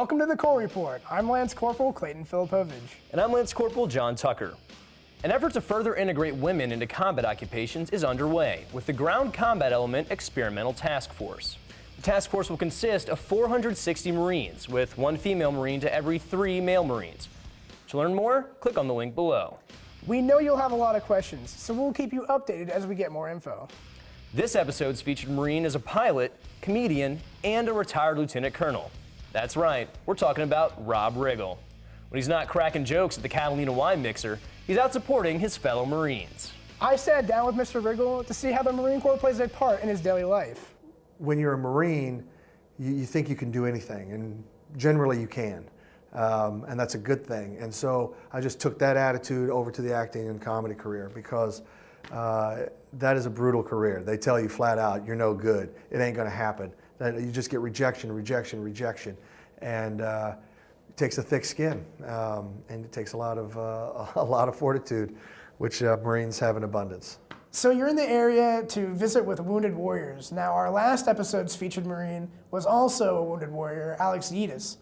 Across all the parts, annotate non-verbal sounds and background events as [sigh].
Welcome to the Corps Report. I'm Lance Corporal Clayton Filipovich. And I'm Lance Corporal John Tucker. An effort to further integrate women into combat occupations is underway with the Ground Combat Element Experimental Task Force. The task force will consist of 460 Marines, with one female Marine to every three male Marines. To learn more, click on the link below. We know you'll have a lot of questions, so we'll keep you updated as we get more info. This episode's featured Marine is a pilot, comedian, and a retired lieutenant colonel. That's right, we're talking about Rob Riggle. When he's not cracking jokes at the Catalina wine mixer, he's out supporting his fellow Marines. I sat down with Mr. Riggle to see how the Marine Corps plays a part in his daily life. When you're a Marine, you, you think you can do anything, and generally you can. Um, and that's a good thing. And so I just took that attitude over to the acting and comedy career because uh, that is a brutal career. They tell you flat out, you're no good. It ain't going to happen that you just get rejection, rejection, rejection. And uh, it takes a thick skin, um, and it takes a lot of, uh, [laughs] a lot of fortitude, which uh, Marines have in abundance. So you're in the area to visit with wounded warriors. Now, our last episode's featured Marine was also a wounded warrior, Alex Yedis.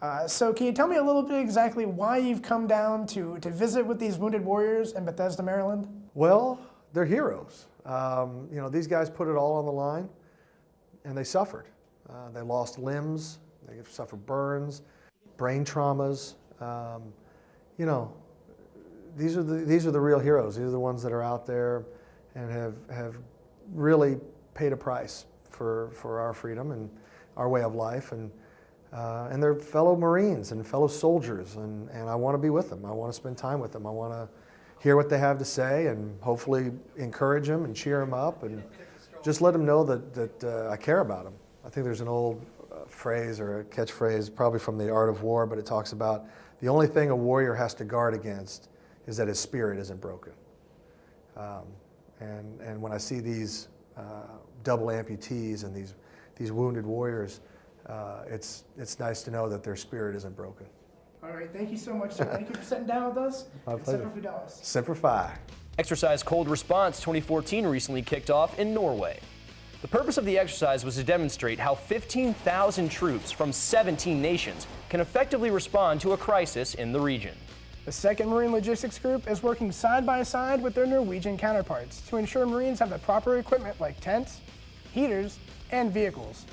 Uh, so can you tell me a little bit exactly why you've come down to, to visit with these wounded warriors in Bethesda, Maryland? Well, they're heroes. Um, you know, these guys put it all on the line and they suffered. Uh, they lost limbs, they suffered burns, brain traumas. Um, you know, these are, the, these are the real heroes. These are the ones that are out there and have, have really paid a price for, for our freedom and our way of life. And, uh, and they're fellow Marines and fellow soldiers, and, and I want to be with them. I want to spend time with them. I want to hear what they have to say and hopefully encourage them and cheer them up and just let them know that, that uh, I care about them. I think there's an old uh, phrase or a catchphrase, probably from the Art of War, but it talks about the only thing a warrior has to guard against is that his spirit isn't broken. Um, and, and when I see these uh, double amputees and these, these wounded warriors, uh, it's, it's nice to know that their spirit isn't broken. All right, thank you so much, sir. [laughs] Thank you for sitting down with us. My pleasure. Semper Fidelis. Semper Fi. Exercise Cold Response 2014 recently kicked off in Norway. The purpose of the exercise was to demonstrate how 15,000 troops from 17 nations can effectively respond to a crisis in the region. The 2nd Marine Logistics Group is working side by side with their Norwegian counterparts to ensure Marines have the proper equipment like tents, heaters, and vehicles.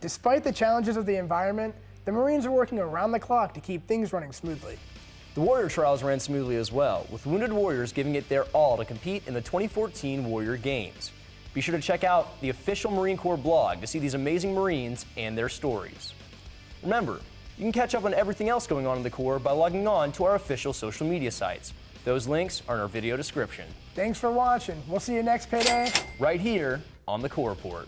Despite the challenges of the environment, the Marines are working around the clock to keep things running smoothly. The Warrior trials ran smoothly as well, with Wounded Warriors giving it their all to compete in the 2014 Warrior Games. Be sure to check out the official Marine Corps blog to see these amazing Marines and their stories. Remember, you can catch up on everything else going on in the Corps by logging on to our official social media sites. Those links are in our video description. Thanks for watching. We'll see you next payday. Right here on the Corps Report.